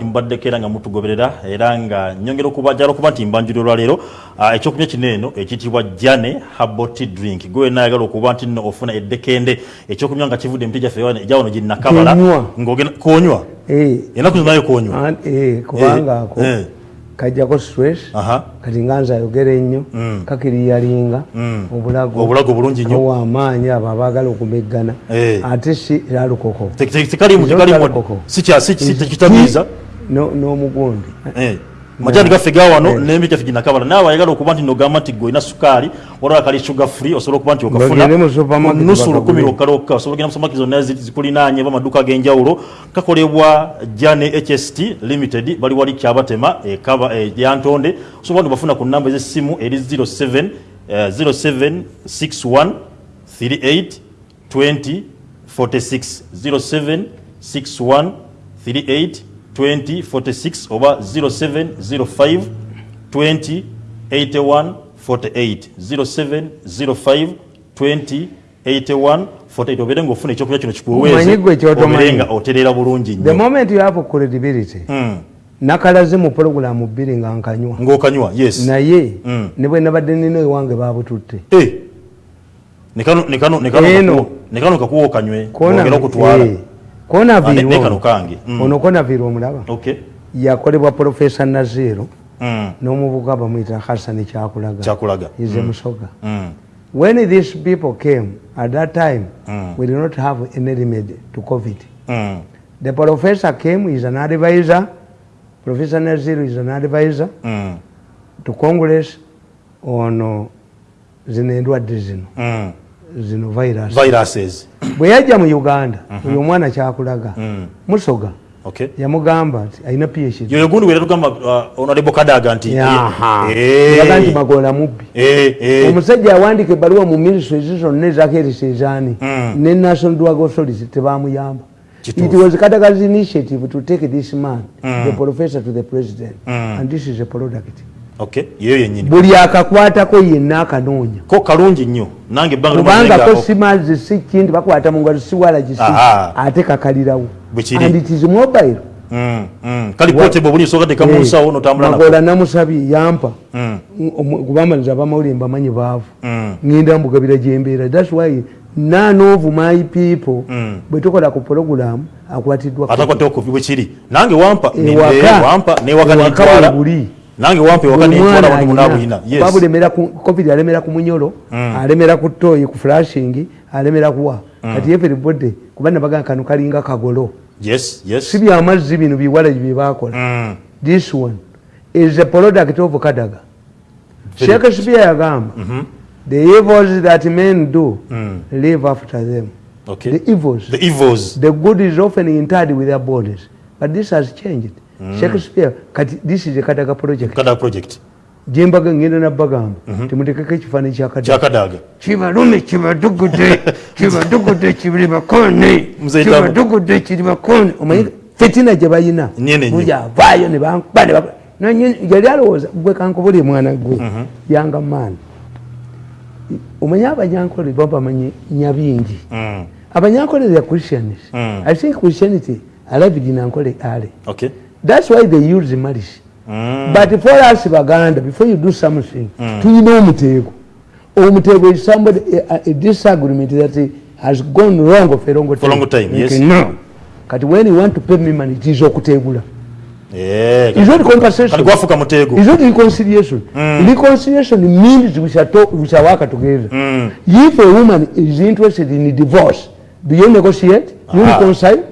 mbaddekera nga mutugoberera era nga nyongera okubajala okuba nti mbanjuli olwaleero ah, ekyokunywa kino eno ekiyitibwa jane habot drink gwe wena ayagala okuba nti nno ofuna eddekende ekyokunywa nga kivudde emiti gyaffe egyawono ginakabala konywa enaku eh. zinayo konywa eh, kubangaako eh. kajjako stress kati nganza ayogera ennyo mm. kakiriyalinga mm. obulago obulungi nyo wamaanyi abo abaagala okumeggana ate si alukokosikitamiiza n'omugundi eh, majani gaffe gawano eh. nemi kyaffe ginakabala naye wayagala okuba nti nogamba nti gwe olina sukaali olaba kali suga free osobola okuba nti okafunanusu lukumi lokkalokka osobola ogenda musomaki zonna zikulinaanye bamaduuka ag'enjawulo kakolebwa ja ne hst limited bali wali kyabatema ekaba e yantonde osobola nti obafuna ku namba ezesimu eri 07 07 61 38 20 42 06 07 61 38 2046 oba 0705 208148 0705 208148 obeere ngaofuna ekyokulya kino kikuweeeobeenga oterera bulungi nakalaze mu pologulamu bbiri nga nkanywa ngaokanywa yes naye hmm. ne bwe nabadde nina ewange babututte eh. nekano kakuwa okanywe ogera okutwala eh. kona viro mm. ono kona viro mulaba yakolebwa profesa naziro n'omuvubuka bamuyita chakulaga chakulaga ize mm. mm. musoga mm. when these people came at that time mm. we did not have any remedy to covid mm. the professor came is an advisor professor naziro is an advisor mm. to congress on uh, dizino mm. zino virus. viruses bwe yajja mu uganda uh mhm. -huh. omwana kyakulaga mm. musoga okay. yamugamba nti alina phd ti magola mubbi eh, eh. omusajja awandika ebbaluwa mu minisitw ezi zonna ezakeresezani mm. ne national drug authority tebamuyamba It was Kadaga's initiative to take this man, mm. the professor, to the president. Mm. And this is a product. Okay, yeye yenyini. Buli akakwatako yenna akanonya. Ko kalungi nnyo. Nange bangi mwanga. Kubanga ko simazi si kindi bakwata mu ngalo si wala jisi. Ate kakalirawo. Bwichiri. And it is mobile. Mm, mm. Kali pote bobuni soka de kamusa hey. Eh, ono tamula na. Ngola namusabi yampa. Mm. mm Kubamba za bamauli mba manyi bavu. Mm. Ngenda mbugabira jembera. That's why none of my people mm. bwetokola ku program akwatidwa. Atakwatoko bwichiri. Nange wampa eh, ni wampa ni wagana. Wakala buli. nange wampe wakati ntwala wano munaabwina yes. babu lemera ku alemera ku mm. alemera ku toyi alemera kuwa mm. kati everybody kubana baganga kano kalinga kagolo yes yes si byamazzi bino biwala bye bakola mm. this one is a product of kadaga shakespeare yagamba mm -hmm. the evils that men do mm. live after them okay. the evils the evils the good is often interred with their bodies but this has changed Mm. Shakespeare, kati this is a Kadaga project. Kadaga project. Jembaga ngenda na bagamba. Mm-hmm. Mm -hmm. Timuteka kechi fani cha Kadaga. Cha Kadaga. Chiva rumi chiva dugude. chiva dugude chiva makone. Mzee Chiva dugude chiva makone. Mm. Umayika. Fetina jabayina. Nyene nyene. Uja vayo ni bangu. Bade bangu. Na nyene. Jari aloza. Uwe kankuburi mwana gwe. Mm -hmm. Yanga man. Umayaba nyankuri baba manye nyabi inji. Mm. Aba nyankuri ya Christianity. Mm. I think Christianity. I love it in Ankole Ali. Okay. That's why they use the marriage. Mm. But for us, Baganda, before you do something, do mm. you know Mutego? Or Mutego is somebody, a, a disagreement that has gone wrong for a long time. For a long time, okay, yes. No. But when you want to pay me money, it is Okutegula. Yeah. It's not conversation. It's not reconciliation. Mm. Reconciliation means we shall, talk, we shall work together. Mm. If a woman is interested in a divorce, do you negotiate? Do you reconcile?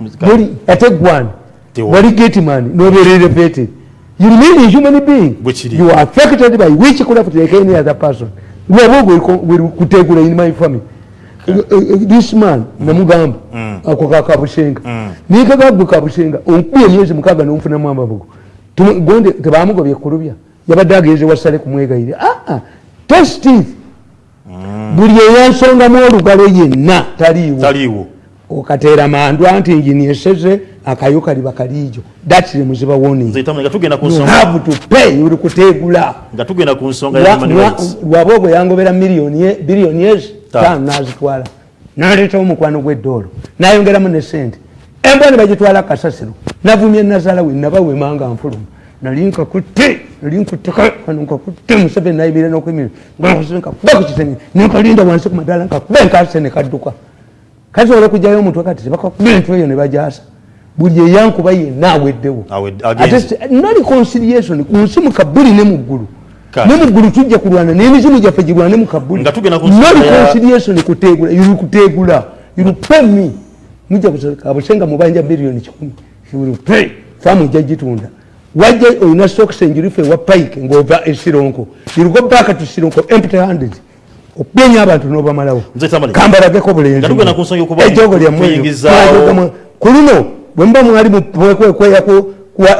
Muzikari. Ate guani. Wali geti mani. No be re-repeated. You remain a human being. Which it is. You are affected by which could have taken any other person. We are all going to go in my family. Okay. Uh, uh, uh this man, mm. Namugamba, mm. ako kakabushenga. Nikagabu kabushenga. Mm. Unkuye miyezi mkaga na umfuna mamba buku. Tumagwende, tebaamuga vya kurubia. Yaba dagi yeze wasale kumwega hili. Ah, ah. Test teeth. Mm. Buriye yansonga moru gale ye na. Tariwo. Tariwo. okateera mandwa nti nginyeseze akayoka liba kalijo datire muziba wonioli kutegula lwabaogo yangobera biliyoni yeano nazitwala naleetao omukwano gweddoolo nayongeramu nesente embwa ne bagitwala kasasiro navumye nazaala we nabawe manga nfuluma nalinkakutte nalinkutte nkakuba kukitenge nenkalinda wansi kumadala nkakuba enkaseene kadduka kati ola okujayo omuntu kati tebakakubintu eyo nebajasa buli eyankuba yenna aweddewo nali conciliation kunsimuka buli ne muggulu nemuggulu tujja kulwana nemizimu gyaffe girwana ne mukabulinali conciliation kutegula yulu kutegula yulu pemi mujja kusoleka abusenga mubanja biliyoni kikumi yulu pe famu ejja gitunda wajja oyina sokisa enjuruffe ewa payike ngova esironko yulugo baaka tusironko empty handed okubenya abantu nobamalawo kambalageko bulenkulino bwemba mwali mwekwekweya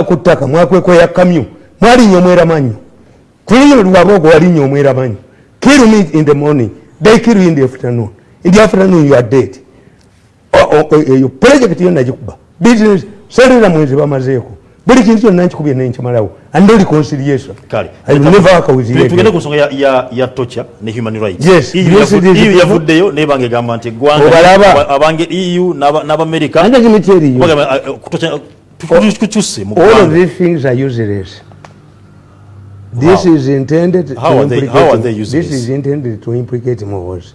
ku ttaka mwakwekweya kamyu mwalinya omwera manyu kulino lwabogo walinya omwera manyu kill me in the morning they kill you in the afternoon in the afternoon you are dead e- e- yo projekt yonna gikuba bsinesi solera mwezi bamazeeko buli kintu kyonna nkikubye naye nkimalawo and reconciliationtugende ku nsonga ya tocha ne human rightsyo yavuddeyo naye bange egamba nti eggwangaabange eu n'abamerikaukyuseoeeses This is intended to implicate Mohos. How are they using this? This is intended to implicate Mohos.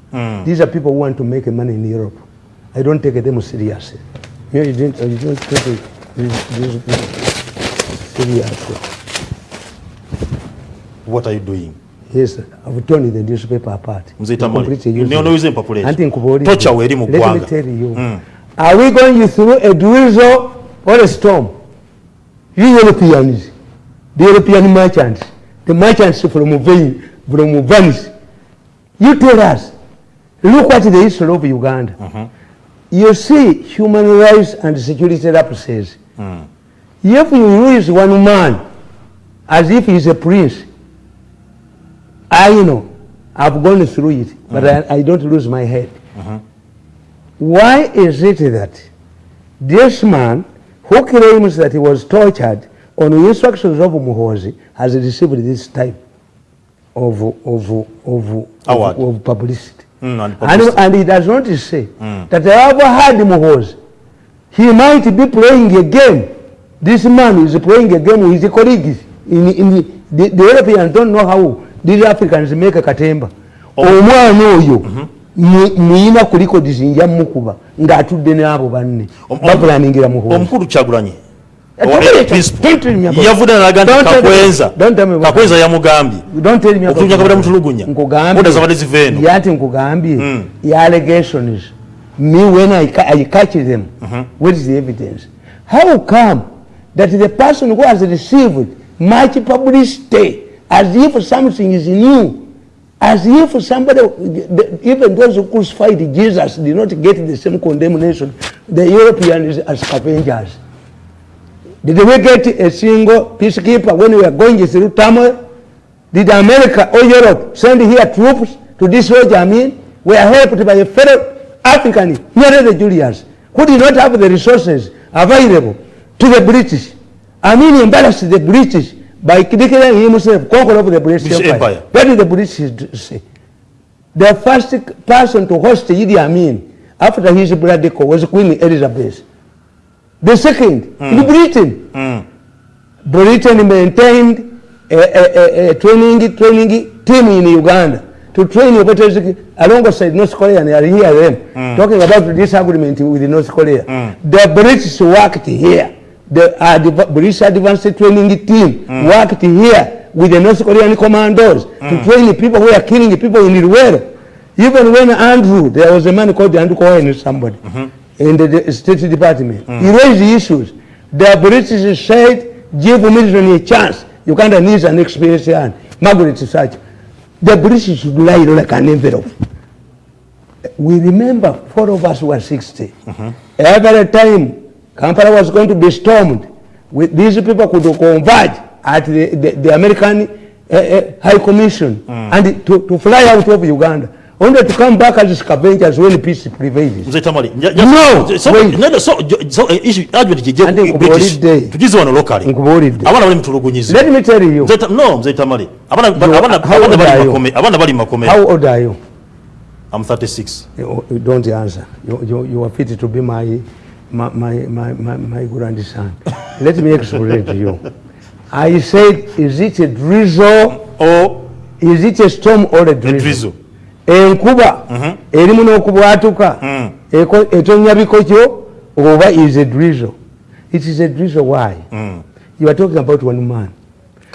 Mm. These are people who want to make money in Europe. I don't take them seriously. You, know, you, didn't, uh, you don't take it you, you seriously. What are you doing? Yes, I've torn the newspaper apart. Mzitamoli. Let me tell you. Mm. Are we going through a drizzle or a storm? You Europeans, the European merchants, the merchants from Venice, you tell us, Look at the history of Uganda. Mm -hmm. You see human rights and security lapses. Mm. If you use one man as if he's a prince, I know, I've gone through it, -hmm. but mm-hmm. I, I, don't lose my head. -hmm. Why is it that this man who claims that he was tortured on the instructions of Muhozi has received this type of, of, of, of, of publicity. Mm, and, and, and he does not say mm. that I ever had Muhozi. He might be playing a game. This man is playing a game with his colleagues. In, in the, the, the Europeans don't know how these Africans make a katemba. Oh. Omwana oyo muyina mm-hmm. kuliko disinja mukuba ngaatudde n'abo banne baplaningira muhozi omukulu kyagulanye yavuddeakakwenza yamugambyeyatinkugambye yaallegations me when i catch them uh-huh. what is the evidence how come that the person who has received much publicity as if something is new as if somebody the, the, even those who crucified jesus did not get the same condemnation the europeans as avengers mm -hmm. Did we get a single peacekeeper when we were going through turmoil? Did America or Europe send here troops to destroy Jamin? We are helped by a fellow African, here the Julius, who did not have the resources available to the British. Amin embarrassed the British by declaring himself conqueror of the British Empire. Empire. What did the British say? The first person to host Idi Amin after his bloody coup was Queen Elizabeth. The second, mm. in Britain, mm. Britain maintained a, a, a, training training team in Uganda to train operators alongside North Korea and I hear them mm. talking about this agreement with North Korea. Hmm. The British worked here. The British advanced training team hmm. worked here with the North Korean commandos to hmm. train the people who are killing the people in the world. Even when Andrew, there was a man called Andrew Cohen, somebody. -hmm in the State Department. Mm. He raised the issues. The British said, give Milton a chance. Uganda needs an experienced hand. Margaret said, The British should lie like an envelope. We remember four of us were 60. Mm -hmm. Every time Kampala was going to be stormed, we, these people could converge at the, the, the American uh, uh, High Commission mm. and to, to fly out of Uganda. only to come back as scavengers when peace prevails. Mzee Tamari, no, so, wait. No, so, so issue advert je British. Tugize wano locally. Nkubuulidde. Abana bali mutulugunyiza. Let me tell you. Mzee Tamari. no, Mzee Tamari. Abana abana abana bali makome. Abana bali makome. How old are you? I'm 36. You, you don't answer. You, you, you are fit to be my my my my my, my grandson. Let me explain to you. I said, is it a drizzle or oh. is it a storm or a drizzle? A drizzle enkuba mhm. erimu n'okubwatuka mhm. etonya bikokyo oba is a drizzle it is a drizzle why mm. you are talking about one man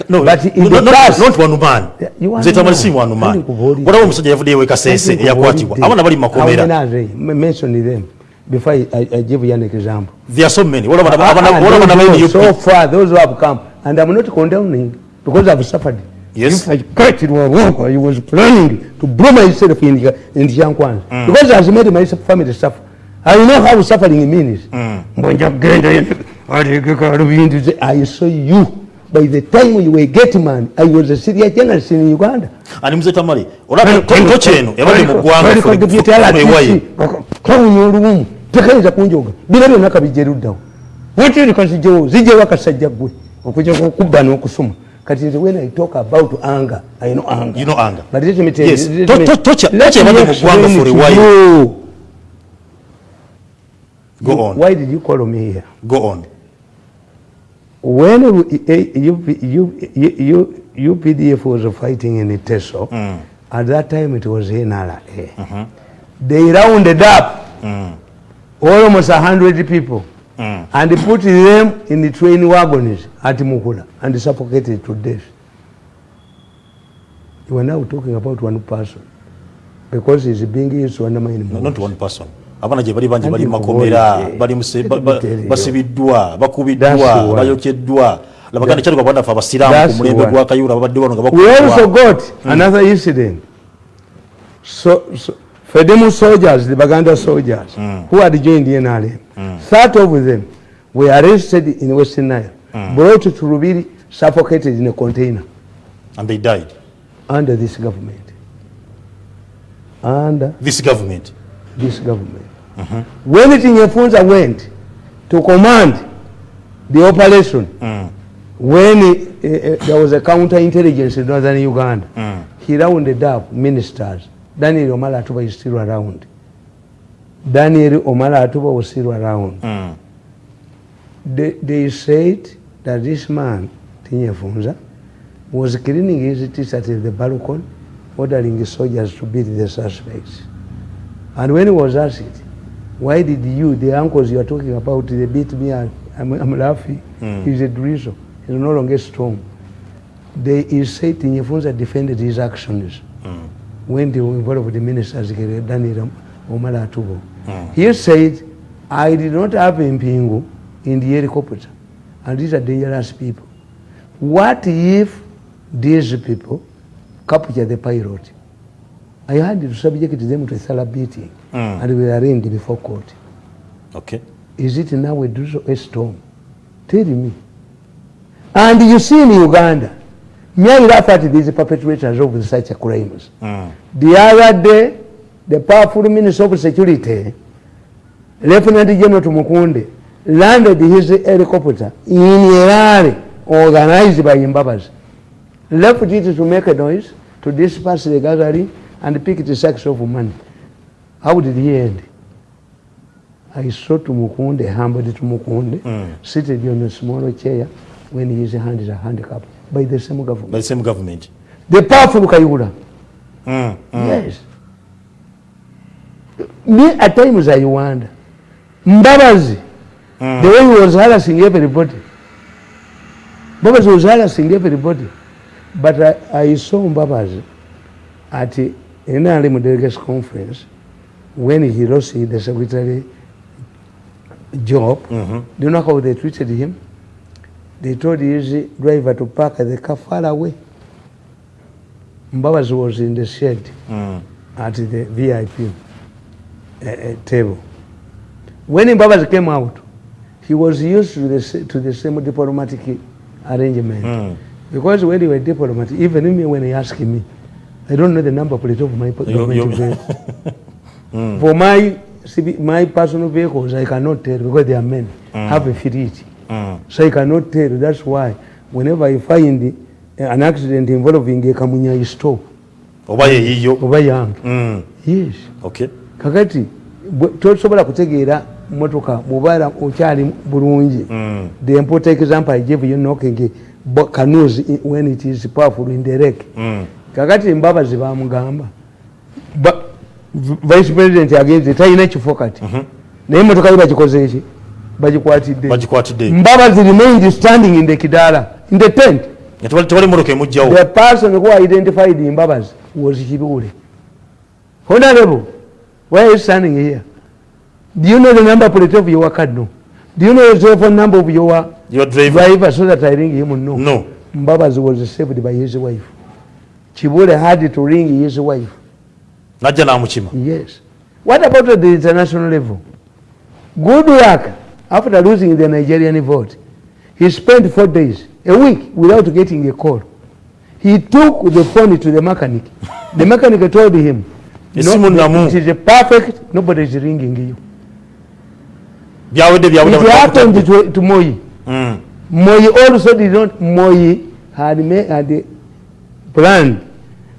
No, but in no, the past, not one man. Nze tamali si one man. Wala omusajja yavudde ewe kasese yakwatibwa. Abana bali makomera. Mention them before I, I, I give you an example. There are so many. What Wala abana abana abana so far those who have come and I'm not condemning because I've suffered. Yes. If I cut it wrong, wrong, I was planning to blow myself in the, in the young ones. Mm. Because I've made my family suffer. I know how suffering means. Mm. I saw you. By the time you were getting man, I was a serious journalist in Uganda. And Mr. Tamari, what happened to you? What happened to you? What happened to you? What happened to you? What happened to you? What happened to you? What happened to you? kati when i talk about anger i know anger you know anger but let me tell yes. you yes tocha tocha mwa kwanga for a while go on why did you call me here go on when you eh, you you you pdf was fighting in teso mm. at that time it was in ala eh mhm they rounded up mm. almost 100 people mm. and put them in the train wagons at Mukula and suffocated to death. You are now talking about one person because he's being used to undermine no, Not one person. abanaje bali banje bali makomera bali basibiddwa bakubiddwa bayokeddwa labaganda kyaluka bwanda fa abasiraamu ku mulembe gwa kayura babadde bano nga bakubiddwa We also got mm. another incident. So, so The demon soldiers, the Baganda soldiers, mm. who had joined the NRM, mm. Third of them were arrested in Western Nile, mm. brought to Rubiri, suffocated in a container. And they died? Under this government. Under this government? This government. Mm -hmm. When it in Yefunza went to command the operation, mm. when he, uh, uh, eh, there was a counterintelligence in northern Uganda, mm. he rounded up ministers. Daniel Omala atuba is still around. Daniel Omala atuba was still around. Mm. They, they said that this man, Tinye Funza, was cleaning his teeth at the balcony, ordering the soldiers to beat the suspects. And when he was asked, why did you, the uncles you are talking about, they beat me, I'm, I'm laughing, mm. he's a drizzle, he's no longer strong. They he said Tinye Funza defended his actions. went involved with the ministers Daniel Omaratubo. Mm. He said, I did not have Mpingu in the helicopter. And these are dangerous people. What if these people capture the pilot? I had to subject them to a thorough beating mm. and we are arraigned before court. Okay. Is it now a storm? Tell me. And you see in Uganda, merely that these perpetrators of such crimes. Mm. The other day, the powerful minister of security, Lieutenant General Tumukunde, landed his helicopter in a rally organized by Mbabas. Left it to make a noise, to disperse the gallery, and pick the sex of women. How did he end? I saw Tumukunde, humbled Tumukunde, mm. seated on a small chair when his hand is handicapped. by the same government. By the same government. The powerful Kayura. Mm, mm. Yes. Me at times I wonder. Mbabazi, mm. the way he was harassing everybody. Mbabazi was harassing everybody. But I, I saw Mbabazi at the NRM delegates conference when he lost the secretary job. Mm -hmm. Do you know how they treated him? they told his driver to park the car far away. Mbabas was in the shed mm. at the VIP uh, eh, eh, table. When Mbabas came out, he was used to the, to the same diplomatic arrangement. Mm. Because when he was diplomat, even me when he asked me, I don't know the number plate of my government mm. For my, my personal vehicles, I cannot tell because they are men, mm. have a fidelity. Mm. So I cannot tell. That's why whenever I find eh, an accident involving a kamunya, I stop. Obaye hiyo? Obaye hangi. Mm. Yes. Okay. Kakati, tosobola kutegeera motoka mubala okyali bulungi mm. the important example i give you knocking canoes eh, when it is powerful in the wreck mm. kakati mbabazi bamugamba vice president against tayina kifo kati mm -hmm. naye motoka yibagikozeeki bagikwatidde bagikwatidde mbaba remained standing in the kidala in the tent tewalimuruka emugjawo the person who identified imbabas was kibule honorable why are you standing here do you know the number plate of your card no do you know the telephone number of your your driver, driver so that i ring him no no mbabas was saved by his wife kibule had to ring his wife najja namukima yes what about the international level good work after losing the Nigerian vote, he spent four days, a week, without getting a call. He took the phone to the mechanic. the mechanic told him, no, it is a perfect, nobody is ringing you. it happened to, to Moi. Mm. Moi also did not, Moi had, had planned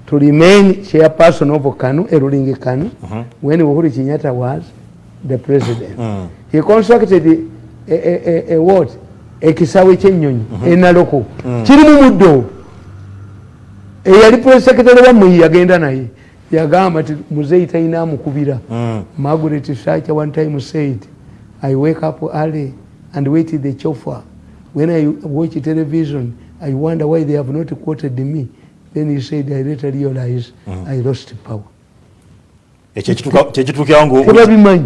to remain chairperson of Kanu, a ruling Kanu, uh -huh. when Uhuru Chinyata was the president. Mm. He constructed a, a, a, a what? A kisawe chenyonyi, mm -hmm. a naloko. Mm. Chirimu mudo. E yali press secretary wa mwi agenda na hii. Ya gama, muzei tainamu kubira. Mm. Margaret Shacha one time said, I wake up early and wait the chauffeur. When I watch television, I wonder why they have not quoted me. Then he said, I later realized mm. I lost power. Echechitukia wangu. Kula bimanyi.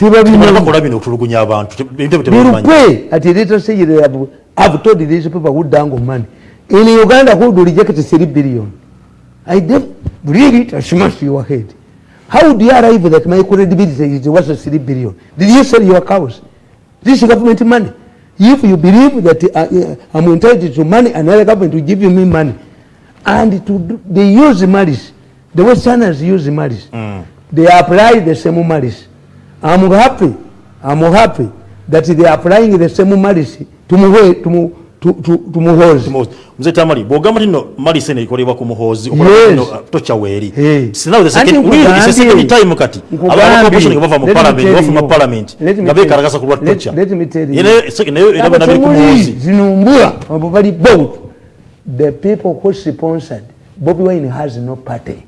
tibabinokutulugunya abantu birukwe ati leta sayire abu have told these people who dango money in uganda who do reject 3 billion i dem really it smash your head how do you arrive that my credibility is worth 3 billion did you sell your cows this is government money if you believe that uh, uh i'm entitled to money and another government will give you me money and to they use the malice the westerners use the malice mm. they apply the same malice I'm happy. I'm happy that they are applying the same malice to move to move to to to muhozi mzee tamari boga mtino mali sene ikolewa ku muhozi okolino uh, tocha weri sina the second we the second time kati abantu ko bishini kubava mu parliament bafu mu parliament gabe karagasa ku tocha let me tell you ine second ine ine bana ku muhozi zinumbura abali bold the people who sponsored bobi wine has no party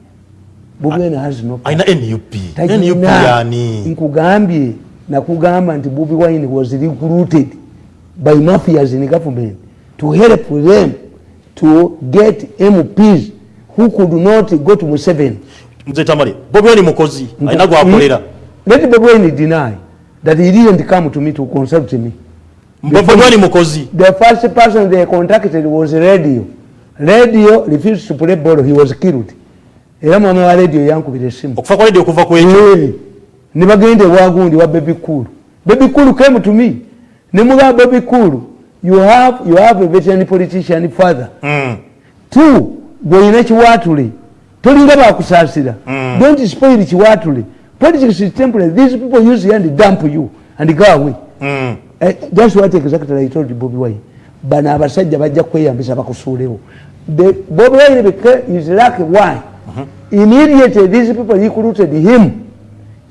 bubeni hazino aina NUP NUP yani nkugambie nakugamba nti bubi wine was recruited by mafias in government to help them to get MPs who could not go to Museveni mzee tamari bubi wine mukozi aina gwa akolera let bubi wine deny that he didn't come to me to consult me bubi wine mukozi the first person they contacted was radio radio refused to play ball he was killed era mwana wa radio yankubira esimu okufa kwa radio okuva kwekyo nebagende wagundi wa bebi kulu bebi kulu came to me nemuga bebi kulu you have you have a veteran politician father mm. two gweyina kiwatule tolinga bakusasira mm. don't spoil kiwatule politics is temporary these people use and dump you and go away mm. uh, eh, that's what exactly i told you bobby wine bana abasajja bajja kweyambisa bakusuulewo bobby wine is lucky why immediately these people recruited him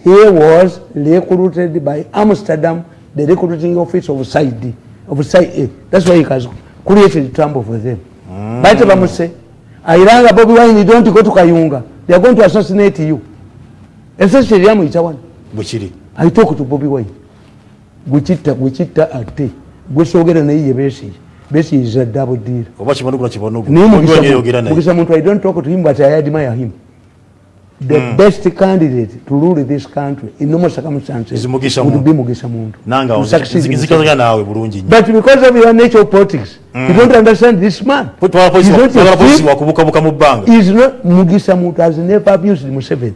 he was recruited by amsterdam the recruiting office of side of side that's why he has created trouble for them mm. Ah. but i'm say i rang bobby wine you don't go to kayunga they are going to assassinate you essentially i'm each one which i talk to bobby wine gwekitta gwekitta ate gwesogera naye ye besigi besigi is a double deal obakimanukula kibanogo nimugisa muntu i don't talk to him but i admire him the mm. best candidate to rule this country in normal circumstances would be Mugisha Mundu. But because of your nature of politics, mm. you don't understand this man. He's not Mugisha Mundu has never abused Museveni.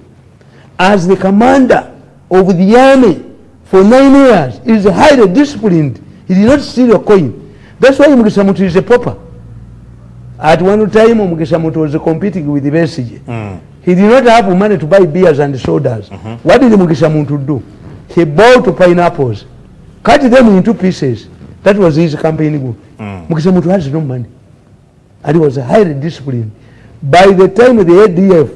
As the commander of the army for nine years, is highly disciplined. He did not steal a coin. That's why Mugisha Mundu is a pauper. At one time, Mugisha Mundu was competing with the Besige. Mm. He did not have money to buy beers and sodas. Mm -hmm. What did Mugisha Muntu do? He bought pineapples, cut them into pieces. That was his campaign. Mm. Mugisha Muntu has no money. And he was highly disciplined. By the time the ADF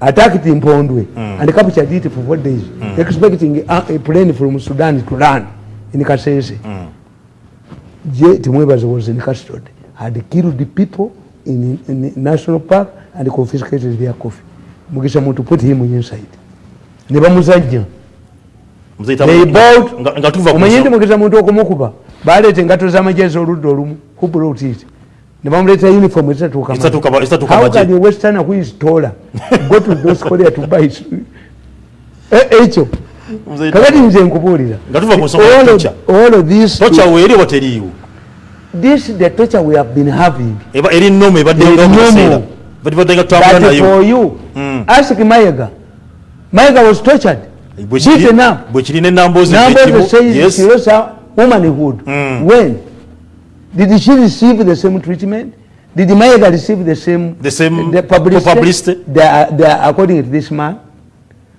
attacked in Pondwe mm. and captured it for four days, mm. expecting a, a plane from Sudan to land in Kasese, mm. J. Timwebaz was in custody, had killed the people in, in the national park, and confiscated their coffee. Mugisha Mutu put him inside. Never Muzaja. They bought Mayendi Mugisha Mutu Okomokuba. Bale tengato za majezo rudo rumu. Who brought it? Nema mleta uniform. Is that to come out? Is that to come out? How can the westerner who is taller go to those Korea to buy it? Echo. Kakati nje mkupuri. Gatufa mwesonga tocha. All of this. Tocha uweri wateri yu. This is the torture we have been having. Eri nomu. Eri nomu. But nga tutambula nayo for you mm. ask mayiga mayiga was tortured beaten up bwekirina enambozi nambozi says yes. she lost her womanhood mm. when did she receive the same treatment did mayiga receive the same the same the publicity, publicity? They are, they are according to this man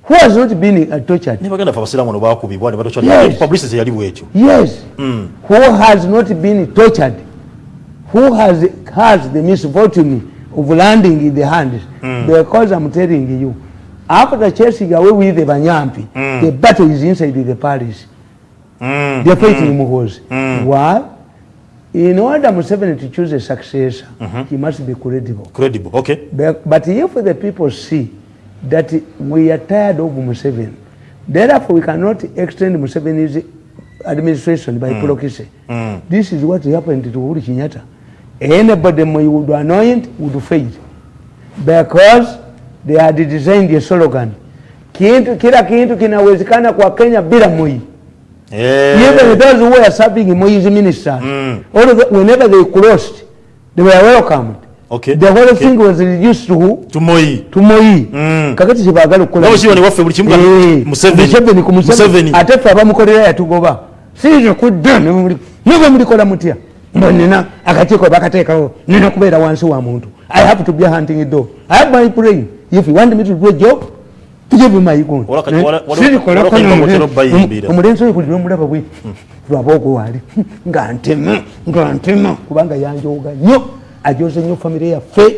who has not been uh, tortured nebaganda fe abasiraamu no bakubibwa ne batopublicity yali bwekyo yes mm. who has not been tortured who has, has the misfortune of landing in the hand mm. because I'm telling you, after chasing away with the Banyampi, mm. the battle is inside the Paris. Mm. They're fighting mm. Mughals. Mm. Why? In order Museveni to choose a successor, mm -hmm. he must be credible. Credible, okay. Be but if the people see that we are tired of Museveni, therefore we cannot extend Museveni's administration by mm. Prokise. Mm. This is what happened to Uri Kinyata. anybody you would anoint would fail because they had designed a slogan kitu kila kitu kinawezekana kwa Kenya bila Moi yeah. even those who were serving Moi's minister mm. all of the, whenever they crossed they were welcomed Okay. The whole okay. thing was reduced to who? To Moi. To Moi. Mm. Kakati sibagala kukola. Nabo shiwa ni wafe buli kimuka. Hey. Museveni. Museveni ku Museveni. Museveni. Ate fe abamukolera yatugoba. Sije kudda ne muli. kola mutia mutya. nina akatiko bakatekawo nina kubera wansi wa muntu i have to be hunting a dog i have my brain if you want me to do a job tujebe mayigo eh? omulenzi oyo buli lwomulaba bwe lwaba ogwowali ngantema ngantema kubanga yanjoga nyo ajoze nyo famire yaffe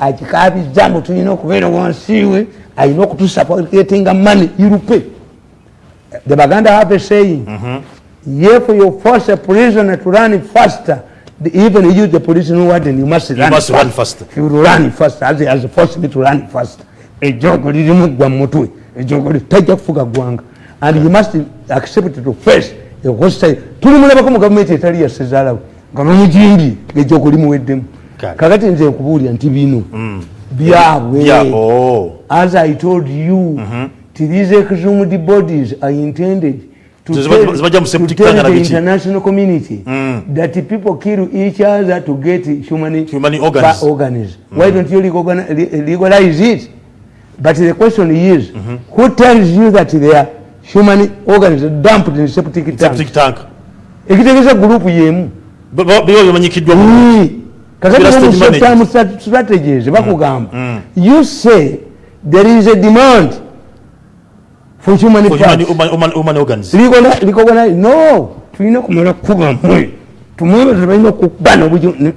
agikabiza nu tulina okubeera wansiwe alina okutusupportgetinga money irupe the baganda have a saying mm -hmm. Therefore, you force a prisoner to run faster. The, even you, the prisoner, you must run you must faster. Run faster. If you run faster, as he has forced me to run faster. And you must accept to face the hostile. Tuli mwana bako mukamete tali ya sezala. Kama mujimbi, ejo kulimu wedemu. Kakati nze kuburi ya ntibi inu. Bia we. As I told you, mm -hmm. to these exhumed bodies are intended. tell, the international community mm. that people kill each other to get human, human organs. organs. Mm. Why don't you legalize it? But the question is, mm -hmm. who tells you that they are human organs dumped in septic tank? Septic tank. It is a group yemu. But you mu. Kakati mu short term strategies mm. bakugamba. Mm. You say there is a demand for human organs no tulina kumala kuba mwe tumwebaza balina okubana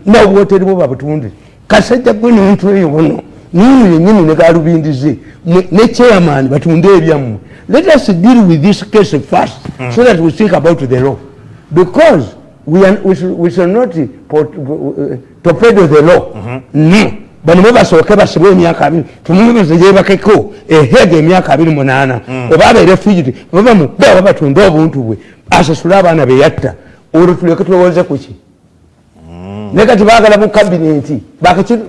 nabwoteribo babutunde kasajja gwe nontu eyo bono nini yenyini negalubindize ne chairman batunde ebyammwe let us deal with this case first mm. so that we think about the law because we, are, we, should, we should not uh, torpedo the law mm -hmm. no bano bebasooke basibwe emyaka abiri tumumeze yebakeko ehega emyaka abiri munaana oba aberefugiti babamubeaba batunda obuntu bwe asasule abaana beyatta olwo tulyoke tulowooze kuki naye kati baagala mu kabineti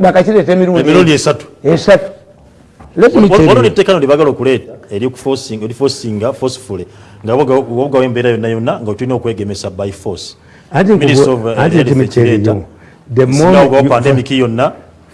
bakakireeta emirundiesatu ntmkyeriyo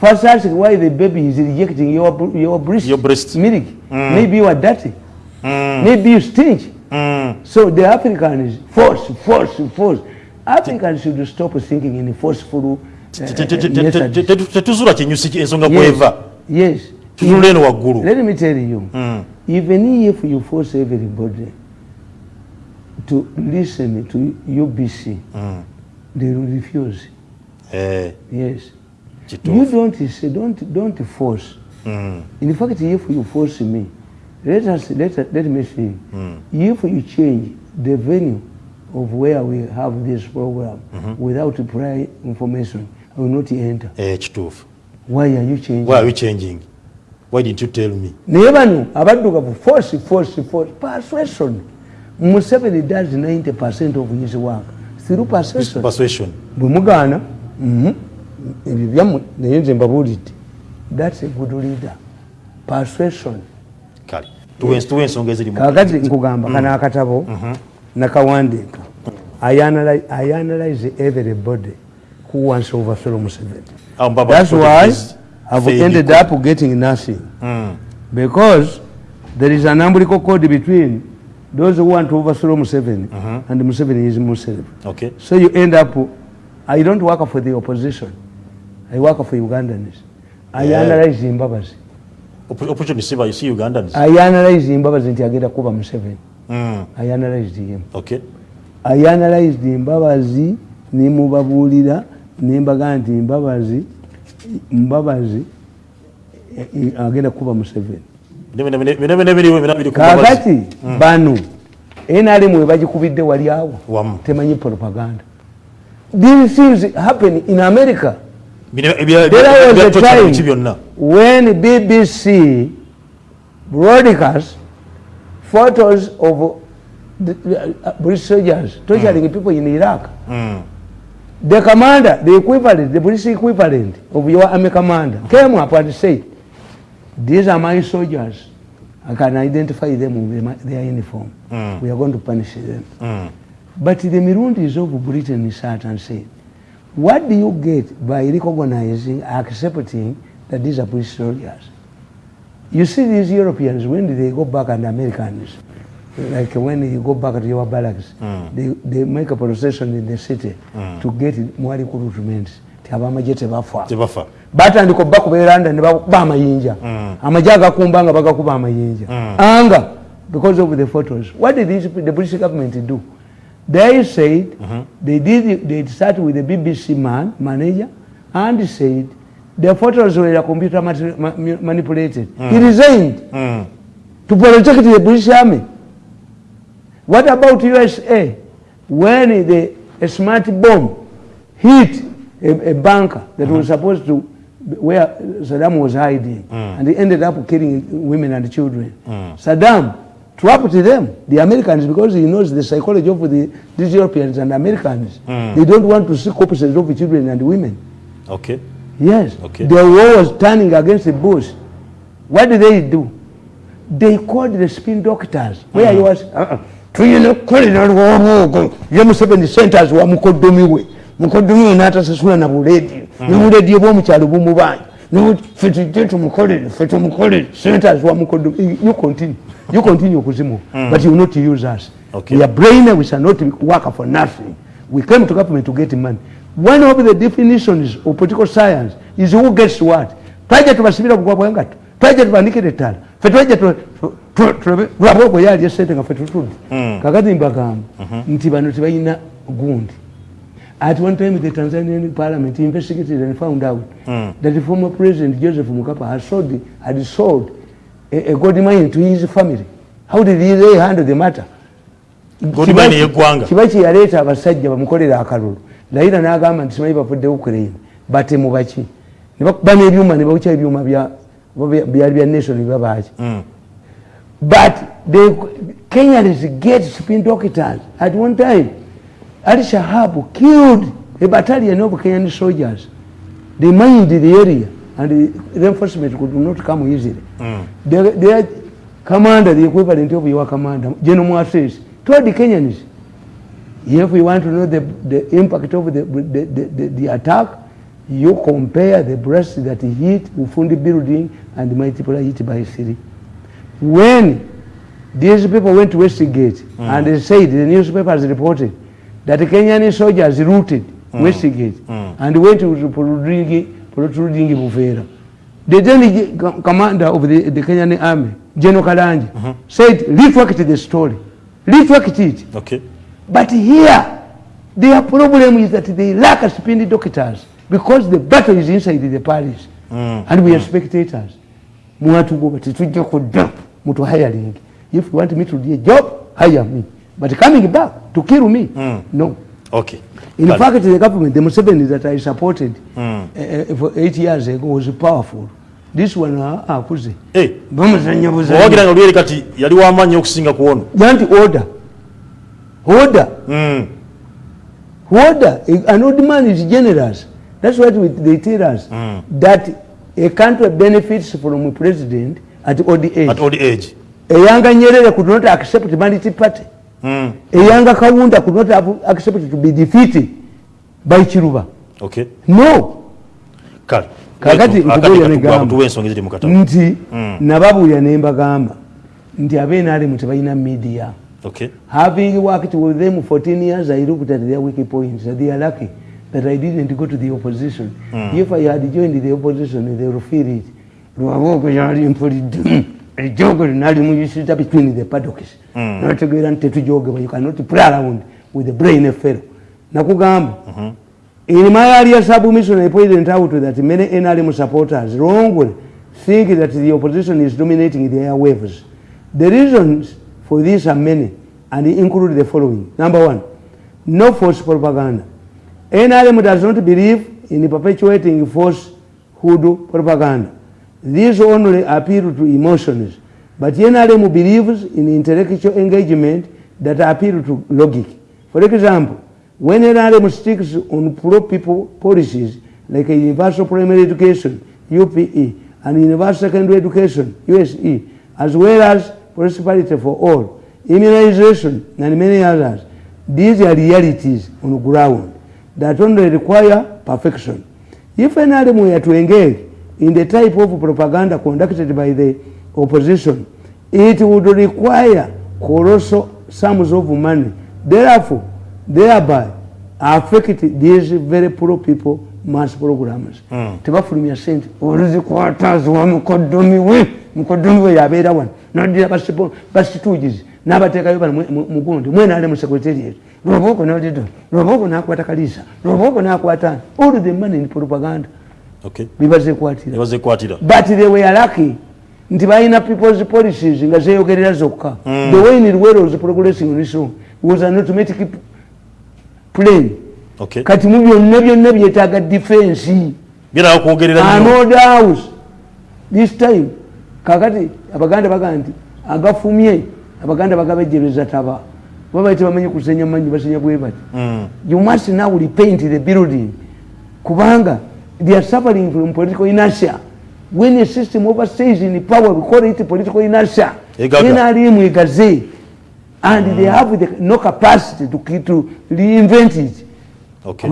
First ask why the baby is rejecting your, your breast, your breast. milk. Mm. Maybe you are dirty. Mm. Maybe you stink. Mm. So the is force, force, force. African should stop thinking in forceful uh, tetuzula yes tunula let me tell you mm. even if you force everybody to listen to UBC mm. they will refuse eh. yes Chito. You don't say, don't, don't force. Mm. In fact, if you force me, let us let let me see. Mm. If you change the venue of where we have this program mm -hmm. without prior information, I will not enter. H eh, two. Why are you changing? Why are you changing? Why didn't you tell me? Never knew. About to force, force, force. Persuasion. Museveni does ninety percent of his work through persuasion. Persuasion. Bumugana. Mm -hmm. ebyamwe naye nze mbabuulidde thats a good leader persuasion kakati eh, mm. nkugamba kana mm. akatabo mm-hmm. nakawandiika ianalize everybody who wants overthrow museventhats why ihave ended up getting nothing mm. because there is an umbrical code between those who want to overthrow museveni uh mm-hmm. -huh. and museveni is muslim okay. so you end up i don't work for the opposition mm. I work for Ugandans. I yeah. analyze Zimbabwe's. Opportunity Siba, you see Ugandans. I analyze Zimbabwe's in Tiageta Kuba Museven. Mm. I analyzed him. Okay. I analyzed Zimbabwe's, Nimubabulida, Nimbaganti, Mbabazi, Mbabazi, eh, eh, Ageta Kuba Museven. Never, never, never, never, never, never, never, never, NRM hmm. wabajikubide wali yao. Temanyi propaganda. These things happen in America. there was a time when BBC broadcast photos of the, British soldiers torturing mm. people in Iraq. Mm. The commander, the equivalent, the British equivalent of your army commander came up and said, these are my soldiers. I can identify them with their uniform. Mm. We are going to punish them. But the Mirundi of Britain sat and said, What do you get by recognizing, accepting that these are British soldiers? You see these Europeans, when they go back and Americans, like when you go back to your barracks, mm. they, they make a procession in the city mm. to get more recruitment. abamaje tebafa batandika oba kubeeranda ne bakuba amayinja hmm. amaje agakumba nga bagakuba amayinja hmm. anga because of the photos what did this, the british government do They said mm -hmm. they did. They started with the BBC man manager and said the photos were computer ma manipulated. Mm. He resigned mm. to protect the British army. What about USA? When the a smart bomb hit a, a bunker that mm -hmm. was mm-hmm. supposed to where Saddam was hiding, mm. and he ended up killing women and children. Mm. Saddam trapped them, the Americans, because he knows the psychology of the, these Europeans and Americans. Mm. They don't want to see corpses of children and women. Okay. Yes. Okay. The war was turning against the bush. What did they do? They called the spin doctors. Mm. Where he hmm. was? Uh-uh. seven centers were mukodumiwe. Mukodumiwe natasasula na buledi. Mm. Mm. Lord, fit gentlemen, fit on college, senators, one could do. You continue, you continue, Kuzimu, mm. but you will not use us. Okay, your brain, we shall not work for nothing. We came to government to get money. One of the definitions of political science is who gets what. Try to receive a wanga. Try to make it a tal. Try to travel. We are setting a fetal food. Kagadim Bagam, Ntibano Tibaina Gund. At one time, the Tanzanian parliament investigated and found out mm. that the former president, Joseph Mukapa, had sold, had sold a, a gold mine to his family. How did they handle the matter? Gold mine is Gwanga. Kibachi yareta abasajja bamukolera akalulu. Laila na agama nisimai bafude Ukraine. Bate mubachi. Nibakubani yuma, nibakucha yuma bia, bia, bia, nation yuma bachi. Mm. But the Kenyans get spin doctors at one time. Al Shahab killed a battalion of Kenyan soldiers. They mined the area and the reinforcement could not come easily. Mm. Their, their commander, the equivalent of your commander, General Moises, told the Kenyans, if we want to know the, the impact of the, the, the, the, the attack, you compare the breast that hit Ufundi building and the multiple hit by three. When these people went to Westgate mm. and they said, the newspapers reported, that Kenyan soldiers routed mm. Westgate mm. and went to Purudingi, Purudingi Bufera. The then commander of the, the Kenyan army, General Kalanji, mm -hmm. said, retract the story. Retract it. Okay. But here, their problem is that they lack spin doctors because the battle is inside the palace. Mm. And we mm. are mm. spectators. We want to go, but it's a job. If you want me to do a job, hire me. But coming back to kill me, mm. no. Okay. In but fact, the government, the Museveni that I supported mm. uh, for eight years ago was powerful. This one, ah, ah kuzi. Eh. Bamuzanya buzanya. Mwagina nguweli kati, yali wama nyokusinga kuonu. Yanti order. Order. Mm. Order. An old man is generous. That's what we, they tell us. Mm. That a country benefits from a president at old age. At old age. A younger Nyerere could not accept the Manity Party. Mm. Yanga Kawunda could not have accepted to be defeated by Chiruba. Okay. No. Kal. Kagati mbuguri ya negama. Mtuwe nsongi ziti mkata. Nti, mm. nababu ya neemba gama. Nti ave nari mutibaina media. Okay. Having worked with them 14 years, I looked at their weak points. So they are lucky that I didn't go to the opposition. Mm. If I had joined the opposition, they would feel it. Mwagoko ya hali mpuri. ejogoli nali muyisiza between the paddocks mm. nategeera nti tetujogebwa you cannot play around with the brain fellow nakugamba mm-hmm. in my area submissionary president out that many nrm supporters wrongly think that the opposition is dominating the air waves the reasons for this are many and include the following number one no force propaganda nrm does not believe in perpetuating force hood propaganda These only appeal to emotions, but NRM believes in intellectual engagement that appeal to logic. For example, when NRM sticks on pro-people policies like universal primary education, UPE, and universal secondary education, USE, as well as prosperity for all, immunization, and many others, these are realities on the ground that only require perfection. If NRM were to engage in the type of propaganda conducted by the opposition it would require colossal sums of money therefore thereby affect these very poor people mass programs hmm. tebafulumya sente oluzikwatazwa mukodomi we mukodomi we yabeera wano nadira basitugizi nabateekayo bano mugundu ti mwenaale mu sekretariat lwoba oko nodido lwoba oko nakwata kalisa lwoba oko nakwata all the money in propaganda bibazekwatira but they were lucky nti balina peoples policies nga zeyogerera zokka mm. the way nirwero progressing on iso was an automatic plan kati mu byonna byonna byetaaga defensinodous this time kakati abaganda bagaa nti agafumye abaganda bagabejereza taba babaite bamanyi kusenya manyi basenya bwebati mm. you must now repaint the building kubanga they are suffering from political inertia. When a system overstays in power, we call it political inertia. NRM Egaze. And mm. they have the, no capacity to, to reinvent it. Okay.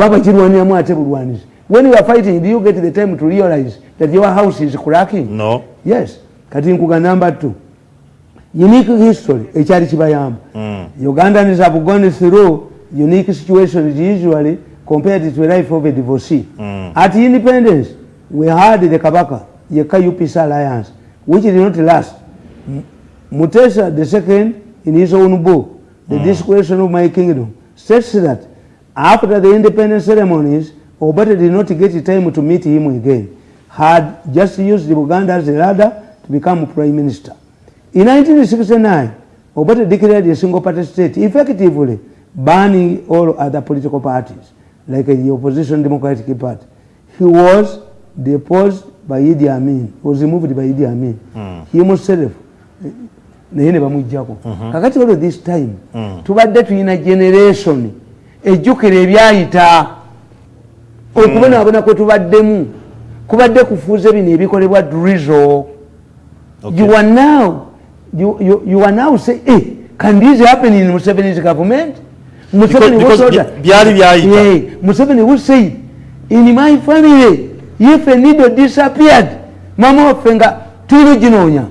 When you are fighting, do you get the time to realize that your house is cracking? No. Yes. Katinkuga number two. Unique history. Mm. Ugandans have gone through unique situations usually. compared to the life of a divorcee. Mm. At independence, we had the Kabaka, the UPC alliance, which did not last. Mutesa II, in his own book, The mm. Discretion of My Kingdom, says that after the independence ceremonies, Obote did not get time to meet him again, had just used Uganda as a ladder to become prime minister. In 1969, Obote declared a single party state, effectively banning all other political parties. like the opposition democratic party he was deposed by idi amin was removed by idi amin mm. himself eh, naye ne bamwijjako mm -hmm. kakati olwo this time mm. tubadde tulina generation ejjukira ebyayita okubonaabona mm. kwe tubaddemu kubadde kufuuza bino ebikolebwa drizo okay. you are now you, you are now say hey, eh, can this happen in museveni's government mm. Museveni was Museveni was saying, in my family, if a needle disappeared, mama of finger, tulu jinonya.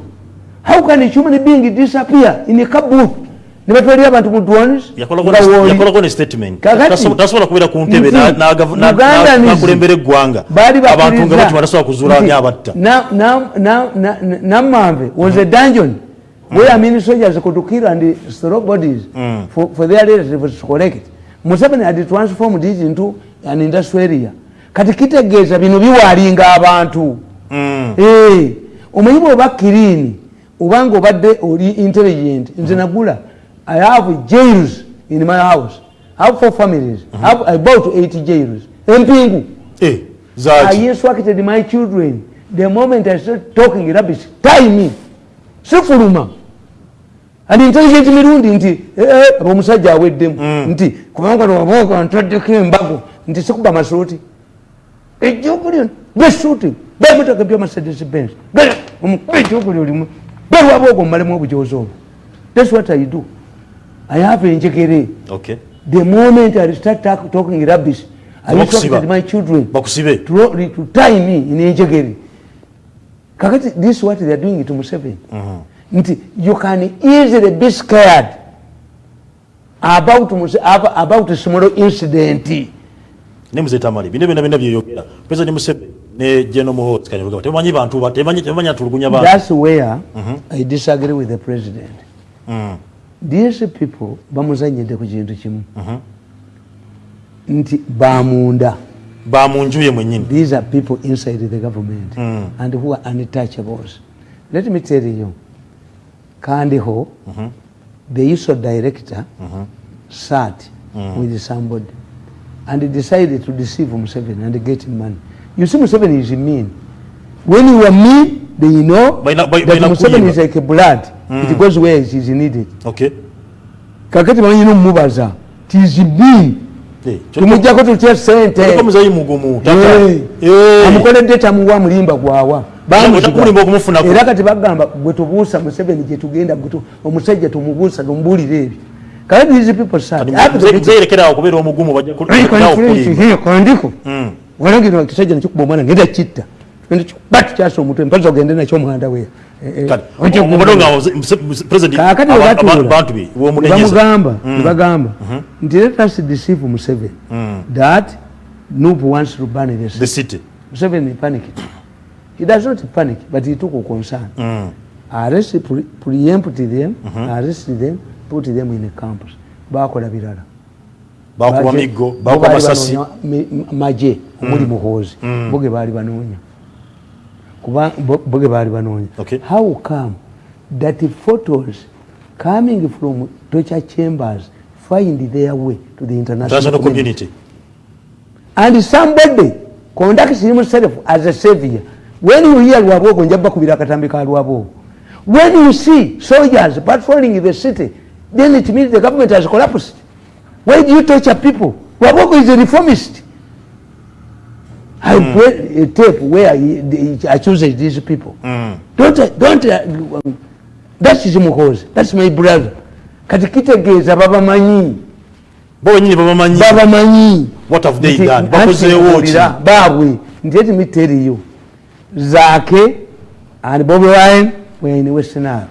How can a human being disappear in a kabuf? Nibetwele yaba ntumu duwanis. Yakula kone statement. Kakati. Taswa na kuwela kuuntebe na kulembele guanga. Bari ba kuriza. Aba ntumu kuzula ni abata. Na mambe, was a dungeon. Mm -hmm. mm. where many soldiers could kill and destroy bodies mm. for, for their relatives to collect. Museveni had transformed this into an industrial area. Kati kitegeza bino biwalinga abantu. Mm. Eh, umenyimo bakirini ubango badde oli intelligent. Nze mm. nagula I have jails in my house. I have four families. Mm -hmm. I have about 80 jails. Empingu. Eh, zaji. I instructed my children. The moment I start talking rubbish, tie me. sifuluma andi intelligent mirundi nti eh, eh, omusajja aweddemu hmm. nti kubanga nwabooka ntaddeko embago nti sikuba masuuti ejjokulyo besuuti bemotoka ebya masedesi bens ejokulyo olimu belwabooka omumalemu obujoozi obwo thats what i do ayava enjegere the moment i start talking rubbish i my children to tie me in enjegere kakati this what they are doing to museveni mm -hmm. nti you can easily be scared about, about small incident ne muzee tamali bino byona byona byeyogera pesa ni museveni ne jeno muhozi kanyoga temanyi bantu batemanyi atulugunya bantu that's where mm -hmm. i disagree with the president mm. these people bamuzanyide ku kintu kimu mm -hmm. nti bamunda mm ba munju ye mwenyini these are people inside the government mm. and who are untouchables let me tell you kandiho mm -hmm. the iso director mm -hmm. sat mm. with somebody and decided to deceive mseven and get money you see mseven is mean when you are mean then you know by na, by, that mseven is like a blood mm. it goes where it is needed okay kakati mwenyini mubaza tis mean tumujjako tutya sente amukoledde tamuwa mulimba gwawa era kati bagamba gwetubuusa museveni gyetugenda omusajja tumubuusa tumubuulire ebyo kandiko hmm. walagira kisajja nakikuba omwana ngenda kitta chaso mpazo gende na chomu handa ndicho bati kyasomutwe mpaka ogende nakyo muhanda weya kakati bwebatuulabamugamba nebagamba ndi let us deceive museve mm. that noob wants to ban the city. the city museve museveni panicked he does not panic but he took a concern mm. arrest preempt them mm-hmm. arrest them put them in campus bako la virala bako wa migo bako wa masasi maje umuli mm. muhozi mbuge bali wanunya how come that the photos coming from torture chambers find their way to the international, community. community and somebody conducts himself as a savior when you hear lwabogo nja bakubira akatambi ka lwabogo when you see soldiers patrolling the city then it means the government has collapsed why do you torture people Wabogo is a reformist I mm. play a tape where he, the, I choose these people. Mm. Don't, don't, uh, um, that's his mukhozi, that's my brother. Katikite geza baba manyi. Baba manyi, baba manyi. Baba manyi. What have they done? Baba kuse wochi. Babwe, let me tell you. Zake and Bobby Ryan were in Western Isle.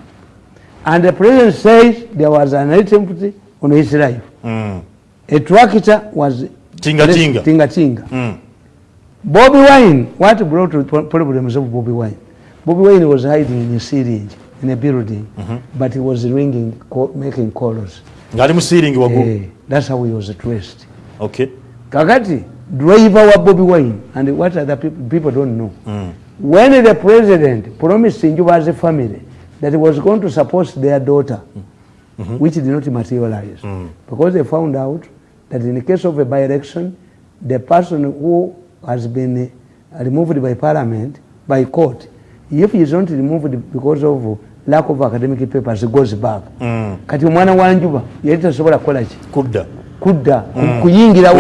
And the president says there was an attempt on his life. Mm. A tractor was... Tinga tinga. Tinga tinga. Mm. Bobby Wine. What brought the problems of Bobby Wine? Bobby Wine was hiding in a syringe, in a building, mm -hmm. but he was ringing, making calls. Eh, that's how he was traced. Okay. Kagati, driver wa Bobby Wine and what other people, people don't know. Mm. When the president promised Njuba's family that he was going to support their daughter, mm -hmm. which did not materialize, mm. because they found out that in the case of a by-election, the person who has been uh, removed by parliament by court if he is not removed because of lack of academic papers goes back mm. kati omwana wanjuba yali tasobola kukolaki kudda kudda mm. kuyingira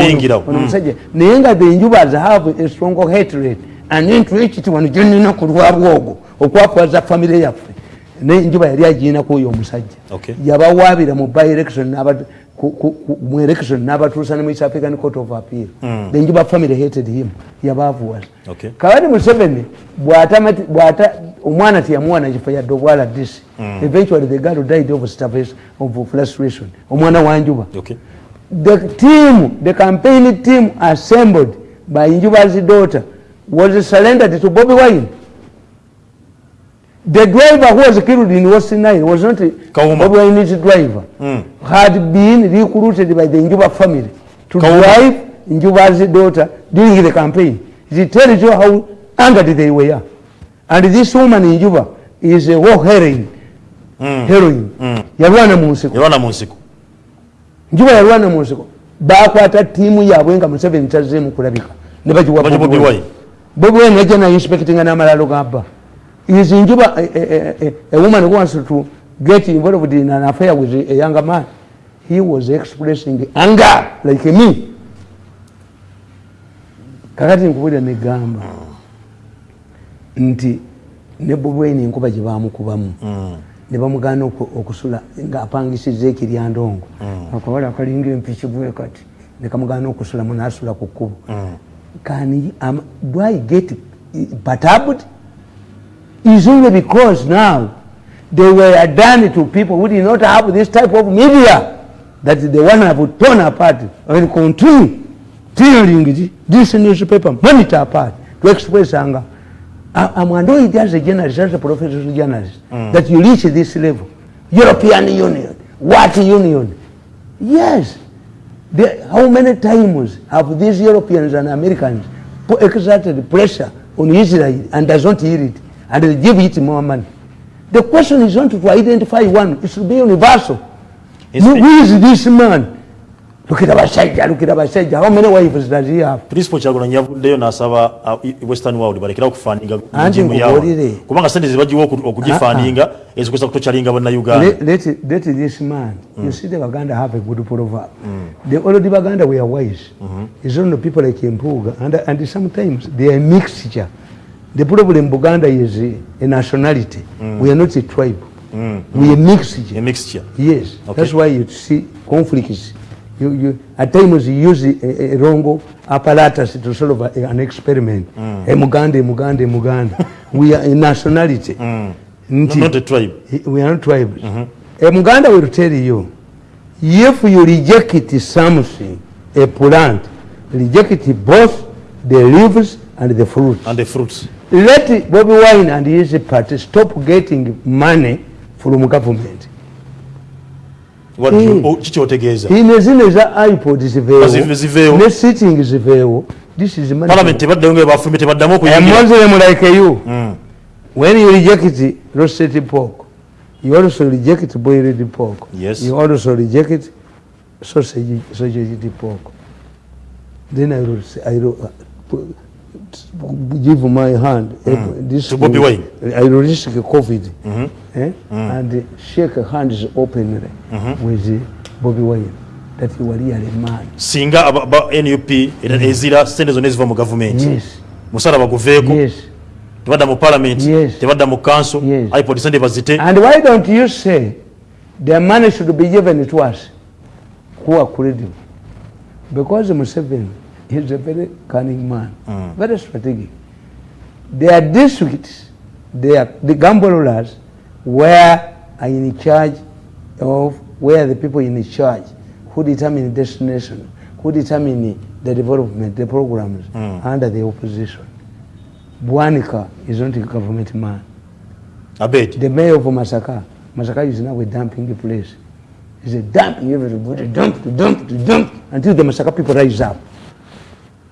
omusajja mm. naye nga the njubas have a strong hatred and interest wano gyonina kulwabwa ogwo okwakwaza famiry yaffe naye njuba yali ajiinakuoyo omusajja yabawabira mu by election mu election n'abatuusa ne mu east african court of appeal mm. the njuba family hated him yabaavuwala okay. kabadi museveni bwata omwana teyamuwa nakifo yadde obwala disi mm. eventually the girl died of starvation of frustration wa wanjuba okay. the team the campaign team assembled by Injuba's daughter was surrendered to bobby wine the driver who was killed in Western Nile was not Kauma. a Babylonese driver, mm. had been recruited by the Njuba family to Kauma. drive Njuba's daughter during the campaign. It tells you how angered they were. And this woman in Juba is a war heroine. Mm. Heroine. Mm. Yarwana Musiko. Yarwana Musiko. Njuba yarwana Musiko. ata timu ya wenga Museveni tazze kurabika. kulabika. Ne bagiwa Bobi Wai. Bobi Wine yajja na inspecting n'amalalo g'abba. is in Juba, a, a, a, a woman who wants to get involved in an affair with a younger man, he was expressing anger like me. Kakati nkubwira ne gamba. Nti ne bubwe ni nkuba jiba amukubamu. Mm. Ne bamugana okusula nga apangisize kiryandongo. Mm. Akwala akalinga empichi bwe kati. Ne kamugana okusula munasula kukubu. Mm. Kani am do I get eh, batabut? Mm. is only because now they were done to people who did not have this type of media that they want to have torn apart and continue tearing this newspaper monitor apart to express anger. I, am annoyed as a journalist, as a professional journalist, mm. that you reach this level. European Union, what union? Yes. how many times have these Europeans and Americans exerted pressure on Israel and does not hear it? and give it more money. The question is not to identify one, it should be universal. Who is this man? Look at Abasajja, look at Abasajja, how many wives does he have? Principal Chagula Nyavudeo na asaba uh, Western World, but I kira kufaninga njimu yao. Kumanga sende zibaji woku kujifaninga, ah, ah. ezi kwa kutucha ringa wana Uganda. Let, let, let this man, mm. you see the Baganda have a good proverb. Mm. The old Baganda were wise. Mm -hmm. It's only people like Kimpuga, and, and sometimes they are mixture. the problem Buganda is a, a nationality. Mm. We are not a tribe. Mm. We are a mixture. A mixture. Yes. Okay. That's why you see conflicts. You, you, at times you use a, eh, a eh, eh, wrong apparatus to solve a, an experiment. Mm. A Muganda, a Muganda, a Muganda. we are a nationality. Mm. Not, not a tribe. We are not tribes. Mm -hmm. A Muganda will tell you, if you reject something, a plant, reject both the leaves and the fruits. And the fruits. let Bobby Wine and his party stop getting money from government. What hey. you, iPod is available. The sitting is available. This is money. Parliament, from. I am Muslim like you. Mm. When you reject roasted pork, you also reject boiled pork. Yes. You also reject sausage, sausage pork. Then I will say, I will. Uh, give my hand mm. this to Bobby Wine. I risk COVID mm -hmm. eh? mm. and shake hands openly eh, mm -hmm. with Bobby Wine. That you are really mad. Singa about NUP, it is Ezira, send us on his government. Yes. Musara Baguveko. Yes. Tivadamu parliament. Yes. Tivadamu council. Yes. I put the Sunday And why don't you say the money should be given to us who are credible? Because Museveni he's a very cunning man, mm. very strategic. Their districts, their, the gamblers were in charge of where the people in charge who determine the destination, who determine the development, the programs mm. under the opposition. Buanika is not a government man. A bit. The mayor of Masaka, Masaka is now a dumping place. He's a dump, everybody dump, dump, dump, until the Masaka people rise up.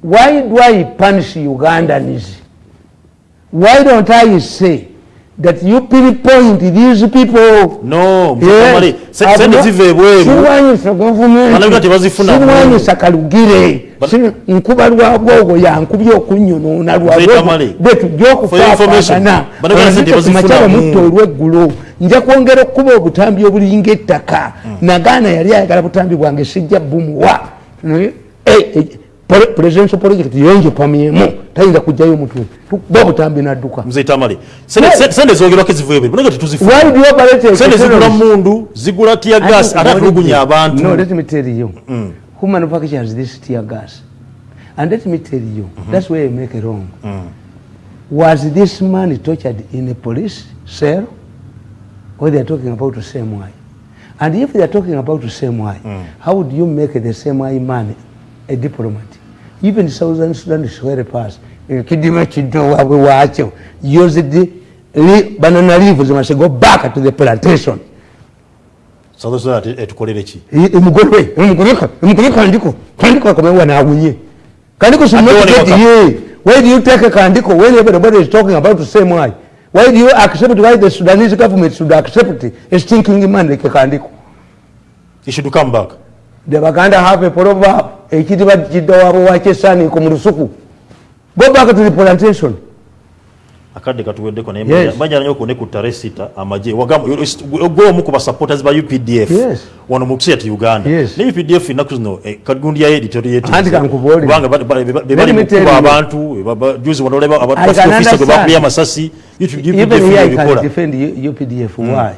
why do I punish Ugandans? Why don't I say that you pinpoint these people? No, somebody said it but for your information, but I'm going to say Nja kuongera kuba obutambi obulinga ettaka mm. nagaana yali ayagala butambi bwange sijja bumuwa mm. e, e, presidential project yenge pamiemu tayinza kujayo mtu bobu tambi na duka mzee tamale sende zogira kizivuye bino ngati tuzifu why do you operate sende zigula mundu zigula tear gas atakulugunya abantu no let me tell you mm. who manufactures this tear gas and let me tell you mm -hmm. that's where you make it wrong mm. was this man tortured in a police cell or they are talking about the same way and if they are talking about the same way mm. how would you make the same way man a diplomat even Southern Sudan is very fast. Eh, kidima chido wabu wache, use the banana leaf, they must go back to the plantation. Southern Sudan, etukolele chi? Imugolwe, imugoleka, imugoleka kandiko, kandiko kome wana agunye. Kandiko samotiketi ye. Why do you take a kandiko when everybody is talking about the same way? Why do you accept why the Sudanese government should accept a stinking man like a kandiko? He should come back. The Baganda have a proverb. ekiriba kiddawaabo wakyesaniiko mu lusuku go back to the ko akadde yes. naye nyoko ne ku amaje wagamo go gweomu ku supporters ba updf wano mu kiseera te uganda ne updf nakuzno ennaku eh, zino kagundi yayo editoriatbanga balimukuba abantu juzi abantu ba wanolebaofisa gwe bakuya mm. why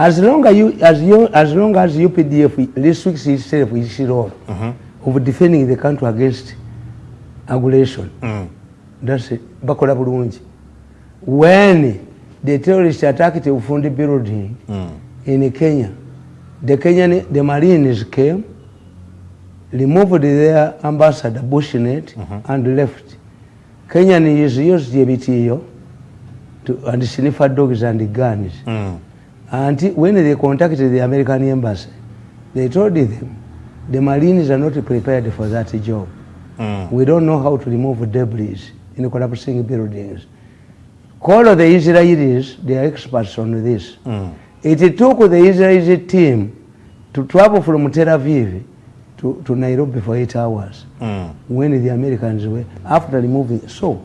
As long as, you, as, you, as long as UPDF restricts itself, is it's role. Mm -hmm of defending the country against aggression mm. That's ndase bakola bulungi when the terrorists attacked the Ufundi building mm. in Kenya the Kenyan the Marines came removed their ambassador Bushnet mm -hmm. and left Kenyan is used ebitiyo to and sniffer dogs and guns mm. and when they contacted the American embassy they told them the marines are not prepared for that job. Mm. We don't know how to remove debris in collapsing buildings. Call the Israelis, they are experts on this. Mm. It took the Israeli team to travel from Tel Aviv to, to Nairobi for eight hours mm. when the Americans were after removing. So,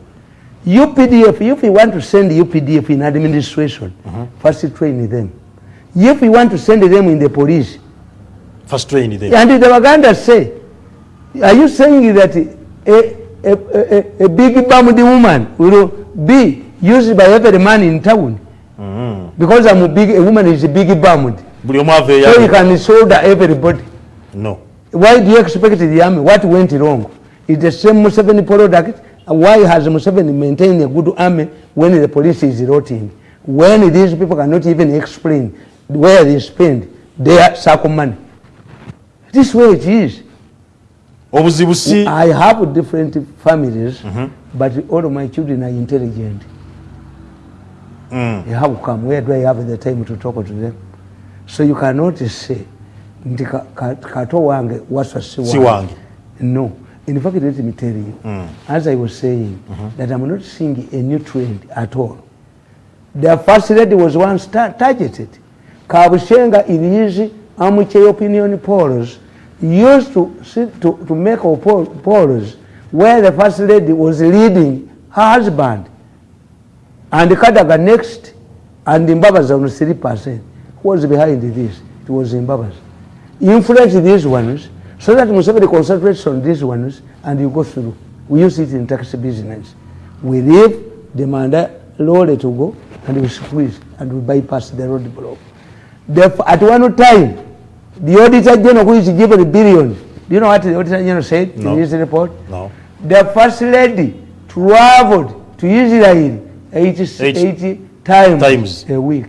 UPDF, if you want to send UPDF in administration, uh -huh. first train them. If you want to send them in the police, first train there. And the Waganda say, are you saying that a, a, a, a big bamudi woman will be used by every man in town? Mm -hmm. Because I'm a big a woman is a big bamudi. So you can shoulder everybody. No. Why do you expect the army? What went wrong? Is the same Museveni product? Why has Museveni maintained a good army when the police is rotting? When these people cannot even explain where they spend their circle money? this way it is obuzibu si i have different families mm -hmm. but all of my children are intelligent mm. have come where do i have the time to talk to them so you cannot say nti kato wange wasa si wange no in fact let me tell you mm. as i was saying mm -hmm. that i'm not seeing a new trend at all the first lady was once targeted kabushenga in his amuche opinion polls used to, sit, to, to make polls where the first lady was leading her husband and Kadaga next and Zimbabwe on 3%. Who was behind this? It was Zimbabwe. Influence these ones so that Museveni concentrates on these ones and you go through. We use it in taxi business. We leave the mandate to go and we squeeze and we bypass the roadblock. At one time, The auditor general who is given a billion. Do you know what the auditor general said no. in his report? No. The first lady traveled to Israel 80, 80 times, times a week.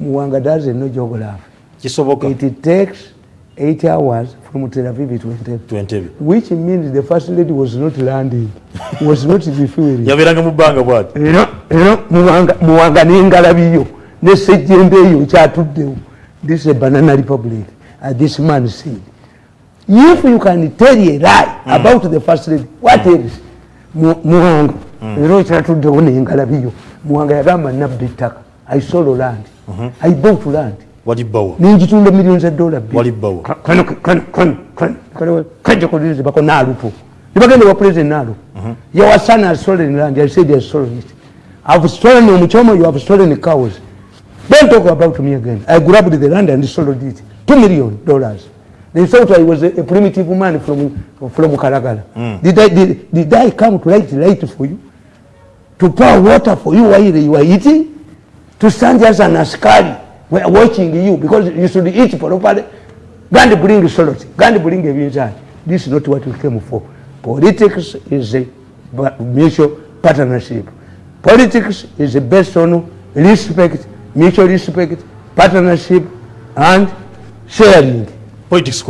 Muwanga doesn't know job laugh. It takes eight hours from Tel Aviv to Entebbe. Which means the first lady was not landing. was not refueling. Yabiranga Mubanga what? You know, you know, Muwanga Ningalabiyo. Nesejendeyo, chatuddeyo. this is a banana republic, uh, this man said. If you can tell a lie mm. about the first lady, what mm. else? Muhang, wrote mm. that to the one in Galavio. Muhang, I am I sold land. Mm -hmm. I bought land. What did you buy? Ninety two millions of dollars. What did you buy? Can you produce the Baconaru? You are going to represent Naru. Your son has stolen land. I said they have stolen it. I have stolen Muchoma, you have stolen the cows. Don't talk about me again. I grabbed the land and sold it. Two million dollars. They thought I was a, a primitive man from, from Karagala. Mm. Did, I, did, did I come to light, light for you? To pour water for you while you are eating? To stand as an askari while watching you because you should eat properly? God bring salt. God bring a vision. This is not what we came for. Politics is a mutual partnership. Politics is based on respect mutual respect, partnership, and sharing. Politics,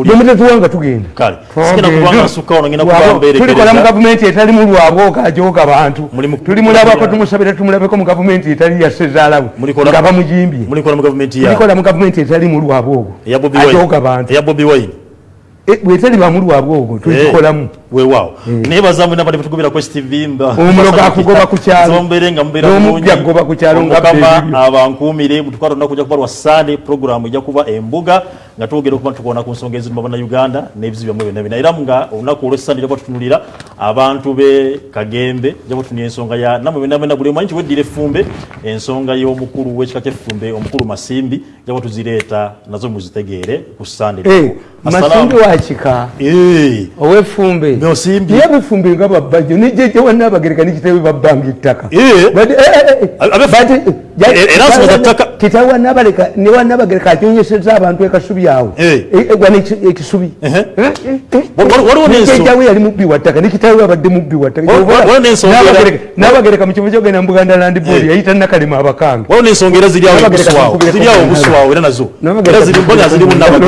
wewawo mm. nebaza mwe nabade batugubira kwa STV mba umuloga kugoba kucyaro zombere nga mbera munyi kugoba kucyaro ngakama abankumire mutukaro nakuja kuba rwa sale program ijya kuba embuga ngatugira kuba tukubona ku nsongezi mba na Uganda nebizi bya mwe nabina ira mga unako rosani ijya kutunulira abantu be kagembe ijya kutunye nsonga ya namwe namwe nabule manyi we dire fumbe ensonga yo mukuru we chakate fumbe omukuru masimbi ijya kutuzileta nazo muzitegere ku eh, sale hey, masimbi wachika eh owe fumbe nosimbi ye bufumbi nga babajo nijeje wanna abagereka nikitewe babanga ittaka kitawe wanna abagereka ni wanna abagereka kyonyeseza abantu ekasubi yawo egwana eh. eh, eh, ekisubi nijeje yali mubi wattaka nikitawe abadde mubi wattaka nabagereka mukifo kyogenda mu buganda land board yayita nakalima abakanga waona ensonga era ziri awo ziri awo obuswawo era nazo era ziri mbona ziri mu nabagereka